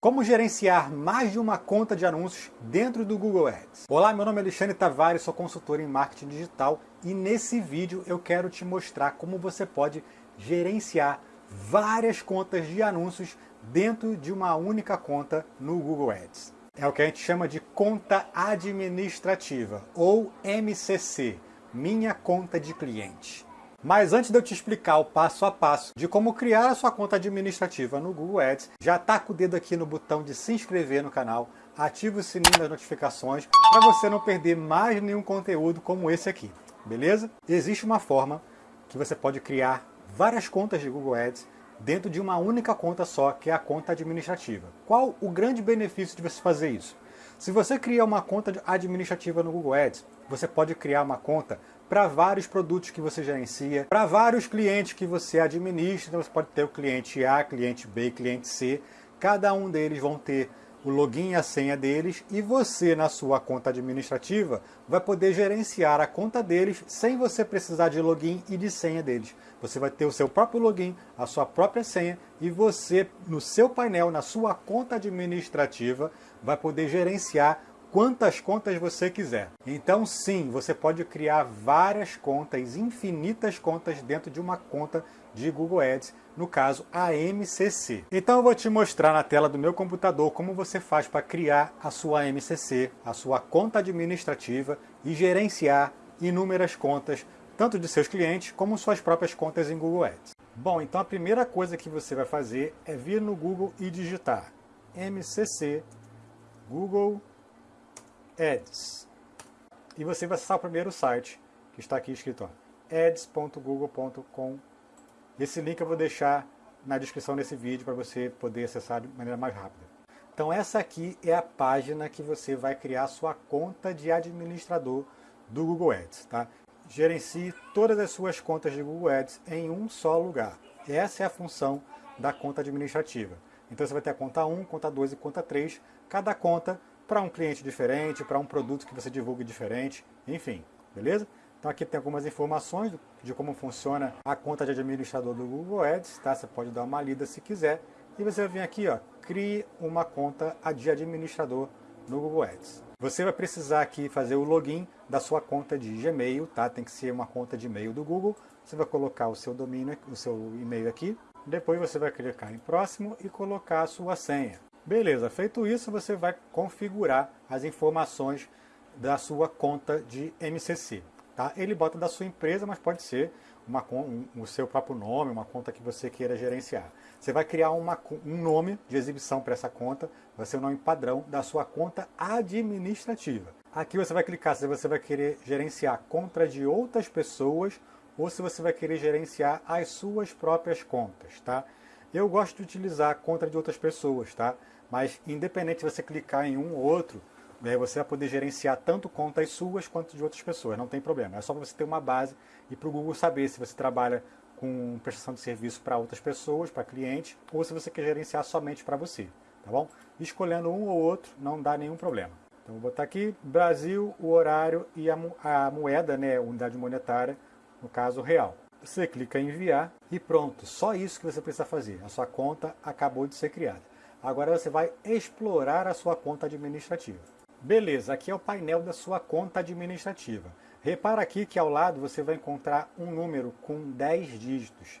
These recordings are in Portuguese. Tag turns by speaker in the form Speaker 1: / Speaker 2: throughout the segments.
Speaker 1: Como gerenciar mais de uma conta de anúncios dentro do Google Ads? Olá, meu nome é Alexandre Tavares, sou consultor em marketing digital e nesse vídeo eu quero te mostrar como você pode gerenciar várias contas de anúncios dentro de uma única conta no Google Ads. É o que a gente chama de conta administrativa ou MCC, minha conta de cliente. Mas antes de eu te explicar o passo a passo de como criar a sua conta administrativa no Google Ads, já taca o dedo aqui no botão de se inscrever no canal, ativa o sininho das notificações para você não perder mais nenhum conteúdo como esse aqui, beleza? Existe uma forma que você pode criar várias contas de Google Ads dentro de uma única conta só, que é a conta administrativa. Qual o grande benefício de você fazer isso? Se você cria uma conta administrativa no Google Ads, você pode criar uma conta para vários produtos que você gerencia, para vários clientes que você administra. Então você pode ter o cliente A, cliente B, cliente C. Cada um deles vão ter o login e a senha deles e você na sua conta administrativa vai poder gerenciar a conta deles sem você precisar de login e de senha deles. Você vai ter o seu próprio login, a sua própria senha e você no seu painel, na sua conta administrativa, vai poder gerenciar quantas contas você quiser. Então sim, você pode criar várias contas, infinitas contas dentro de uma conta de Google Ads, no caso a MCC. Então eu vou te mostrar na tela do meu computador como você faz para criar a sua MCC, a sua conta administrativa e gerenciar inúmeras contas, tanto de seus clientes como suas próprias contas em Google Ads. Bom, então a primeira coisa que você vai fazer é vir no Google e digitar MCC Google Ads. E você vai acessar o primeiro site, que está aqui escrito ads.google.com. Esse link eu vou deixar na descrição desse vídeo para você poder acessar de maneira mais rápida. Então essa aqui é a página que você vai criar sua conta de administrador do Google Ads. Tá? Gerencie todas as suas contas de Google Ads em um só lugar. Essa é a função da conta administrativa. Então você vai ter a conta 1, conta 2 e conta 3. Cada conta para um cliente diferente, para um produto que você divulgue diferente, enfim, beleza? Então aqui tem algumas informações de como funciona a conta de administrador do Google Ads, tá? Você pode dar uma lida se quiser. E você vai vir aqui, ó, crie uma conta de administrador no Google Ads. Você vai precisar aqui fazer o login da sua conta de Gmail, tá? Tem que ser uma conta de e-mail do Google. Você vai colocar o seu domínio, o seu e-mail aqui. Depois você vai clicar em próximo e colocar a sua senha. Beleza, feito isso, você vai configurar as informações da sua conta de MCC. Tá? Ele bota da sua empresa, mas pode ser uma, um, o seu próprio nome, uma conta que você queira gerenciar. Você vai criar uma, um nome de exibição para essa conta, vai ser o nome padrão da sua conta administrativa. Aqui você vai clicar se você vai querer gerenciar conta de outras pessoas ou se você vai querer gerenciar as suas próprias contas. Tá? Eu gosto de utilizar a conta de outras pessoas, tá? Mas independente de você clicar em um ou outro, né, você vai poder gerenciar tanto contas suas quanto de outras pessoas, não tem problema. É só você ter uma base e para o Google saber se você trabalha com prestação de serviço para outras pessoas, para clientes, ou se você quer gerenciar somente para você, tá bom? Escolhendo um ou outro não dá nenhum problema. Então vou botar aqui Brasil, o horário e a, a moeda, né, unidade monetária, no caso real. Você clica em enviar e pronto, só isso que você precisa fazer. A sua conta acabou de ser criada. Agora você vai explorar a sua conta administrativa. Beleza, aqui é o painel da sua conta administrativa. Repara aqui que ao lado você vai encontrar um número com 10 dígitos.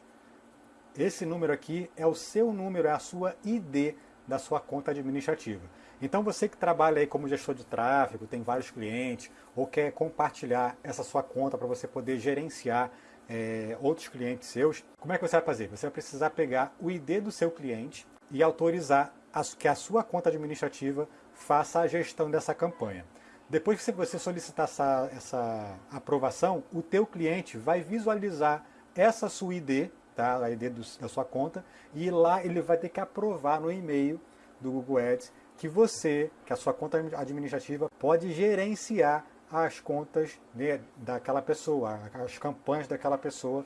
Speaker 1: Esse número aqui é o seu número, é a sua ID da sua conta administrativa. Então você que trabalha aí como gestor de tráfego, tem vários clientes, ou quer compartilhar essa sua conta para você poder gerenciar é, outros clientes seus, como é que você vai fazer? Você vai precisar pegar o ID do seu cliente, e autorizar que a sua conta administrativa faça a gestão dessa campanha. Depois que você solicitar essa, essa aprovação, o teu cliente vai visualizar essa sua ID, tá? a ID do, da sua conta, e lá ele vai ter que aprovar no e-mail do Google Ads que você, que a sua conta administrativa pode gerenciar as contas né, daquela pessoa, as campanhas daquela pessoa,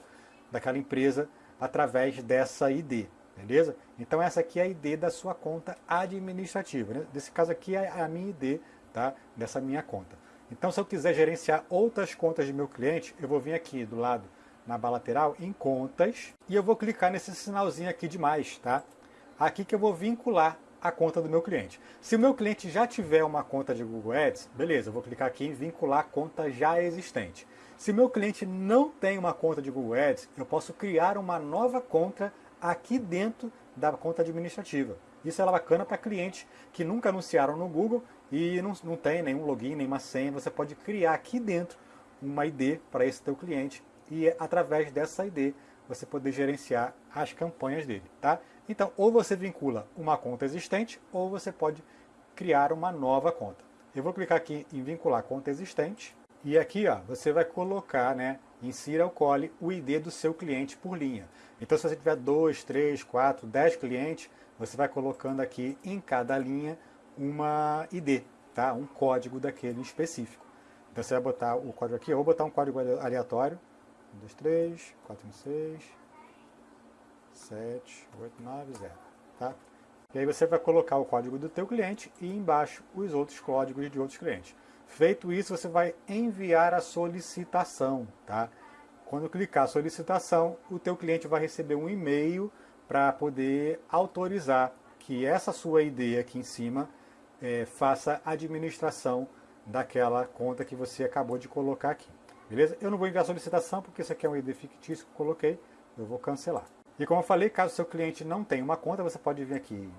Speaker 1: daquela empresa, através dessa ID beleza? Então essa aqui é a ID da sua conta administrativa, né? Nesse caso aqui é a minha ID, tá? Dessa minha conta. Então se eu quiser gerenciar outras contas de meu cliente, eu vou vir aqui do lado na aba lateral em contas e eu vou clicar nesse sinalzinho aqui de mais, tá? Aqui que eu vou vincular a conta do meu cliente. Se o meu cliente já tiver uma conta de Google Ads, beleza, eu vou clicar aqui em vincular a conta já existente. Se meu cliente não tem uma conta de Google Ads, eu posso criar uma nova conta aqui dentro da conta administrativa. Isso é bacana para clientes que nunca anunciaram no Google e não, não tem nenhum login, nenhuma senha. Você pode criar aqui dentro uma ID para esse teu cliente e através dessa ID você poder gerenciar as campanhas dele, tá? Então, ou você vincula uma conta existente, ou você pode criar uma nova conta. Eu vou clicar aqui em vincular conta existente, e aqui ó, você vai colocar, né, insira ou cole o ID do seu cliente por linha. Então, se você tiver 2, 3, 4, 10 clientes, você vai colocando aqui em cada linha uma ID, tá? um código daquele específico. Então você vai botar o código aqui, eu vou botar um código aleatório, 1, 2, 3, 4, 5, 6, 7, 8, 9, 0. Tá? E aí você vai colocar o código do teu cliente e embaixo os outros códigos de outros clientes. Feito isso, você vai enviar a solicitação. Tá? Quando clicar solicitação, o teu cliente vai receber um e-mail para poder autorizar que essa sua ID aqui em cima é, faça administração daquela conta que você acabou de colocar aqui. Beleza? Eu não vou enviar solicitação porque isso aqui é um ID fictício que eu coloquei, eu vou cancelar. E como eu falei, caso seu cliente não tenha uma conta, você pode vir aqui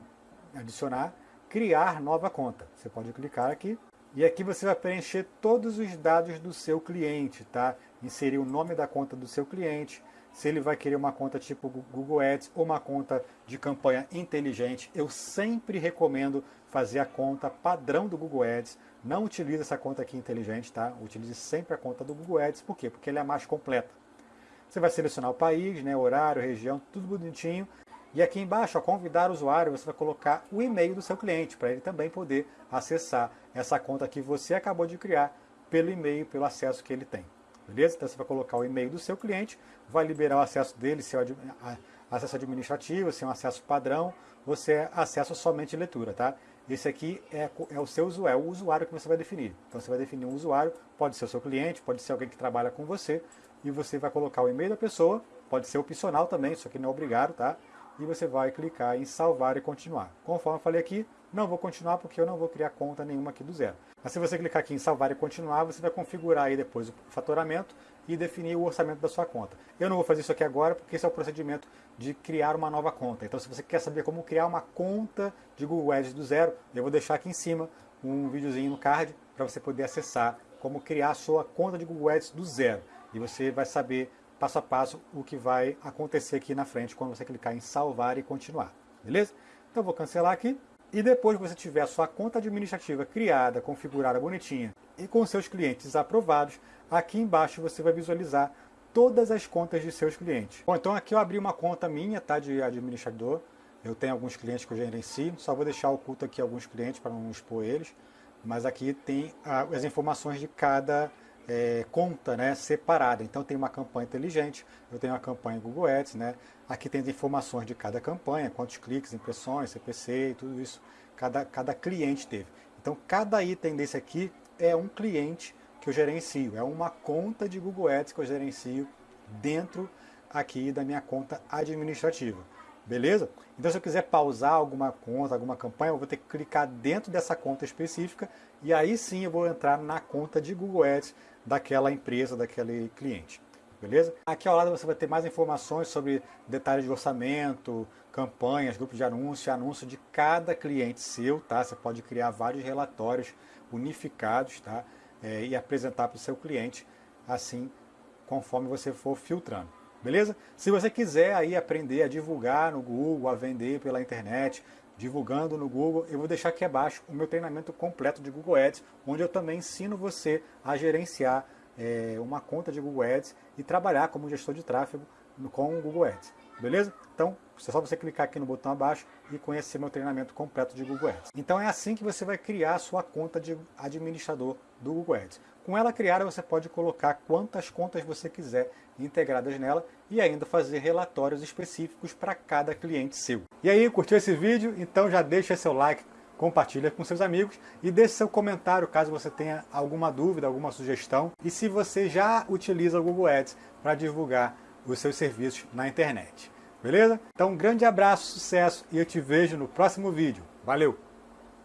Speaker 1: adicionar, criar nova conta. Você pode clicar aqui e aqui você vai preencher todos os dados do seu cliente, tá? Inserir o nome da conta do seu cliente, se ele vai querer uma conta tipo Google Ads ou uma conta de campanha inteligente, eu sempre recomendo fazer a conta padrão do Google Ads. Não utilize essa conta aqui inteligente, tá? Utilize sempre a conta do Google Ads, por quê? Porque ela é mais completa. Você vai selecionar o país, né, horário, região, tudo bonitinho. E aqui embaixo, a convidar o usuário, você vai colocar o e-mail do seu cliente, para ele também poder acessar essa conta que você acabou de criar pelo e-mail, pelo acesso que ele tem. Beleza? Então você vai colocar o e-mail do seu cliente, vai liberar o acesso dele, se é acesso administrativo, se é um acesso padrão, você é acesso somente leitura, tá? Esse aqui é, é o seu usuário, é o usuário que você vai definir. Então você vai definir um usuário, pode ser o seu cliente, pode ser alguém que trabalha com você, e você vai colocar o e-mail da pessoa, pode ser opcional também, isso aqui não é obrigado, tá? E você vai clicar em salvar e continuar. Conforme eu falei aqui, não vou continuar porque eu não vou criar conta nenhuma aqui do zero. Mas se você clicar aqui em salvar e continuar, você vai configurar aí depois o faturamento e definir o orçamento da sua conta. Eu não vou fazer isso aqui agora porque esse é o procedimento de criar uma nova conta. Então se você quer saber como criar uma conta de Google Ads do zero, eu vou deixar aqui em cima um videozinho no card para você poder acessar como criar a sua conta de Google Ads do zero. E você vai saber passo a passo o que vai acontecer aqui na frente quando você clicar em salvar e continuar. Beleza? Então vou cancelar aqui. E depois que você tiver a sua conta administrativa criada, configurada bonitinha e com seus clientes aprovados, aqui embaixo você vai visualizar todas as contas de seus clientes. Bom, então aqui eu abri uma conta minha, tá, de administrador. Eu tenho alguns clientes que eu gerencio, só vou deixar oculto aqui alguns clientes para não expor eles. Mas aqui tem as informações de cada é, conta né, separada. Então tem uma campanha inteligente, eu tenho uma campanha Google Ads, né? aqui tem as informações de cada campanha, quantos cliques, impressões, CPC e tudo isso, cada, cada cliente teve. Então cada item desse aqui é um cliente que eu gerencio, é uma conta de Google Ads que eu gerencio dentro aqui da minha conta administrativa. Beleza? Então se eu quiser pausar alguma conta, alguma campanha, eu vou ter que clicar dentro dessa conta específica e aí sim eu vou entrar na conta de Google Ads daquela empresa, daquele cliente. Beleza? Aqui ao lado você vai ter mais informações sobre detalhes de orçamento, campanhas, grupos de anúncio, anúncio de cada cliente seu, tá? Você pode criar vários relatórios unificados, tá? É, e apresentar para o seu cliente, assim, conforme você for filtrando. Beleza? Se você quiser aí aprender a divulgar no Google, a vender pela internet, divulgando no Google, eu vou deixar aqui abaixo o meu treinamento completo de Google Ads, onde eu também ensino você a gerenciar é, uma conta de Google Ads e trabalhar como gestor de tráfego com o Google Ads. Beleza? Então, é só você clicar aqui no botão abaixo e conhecer meu treinamento completo de Google Ads. Então é assim que você vai criar a sua conta de administrador do Google Ads. Com ela criada, você pode colocar quantas contas você quiser integradas nela e ainda fazer relatórios específicos para cada cliente seu. E aí, curtiu esse vídeo? Então já deixa seu like, compartilha com seus amigos e deixe seu comentário caso você tenha alguma dúvida, alguma sugestão e se você já utiliza o Google Ads para divulgar os seus serviços na internet. Beleza? Então um grande abraço, sucesso e eu te vejo no próximo vídeo. Valeu!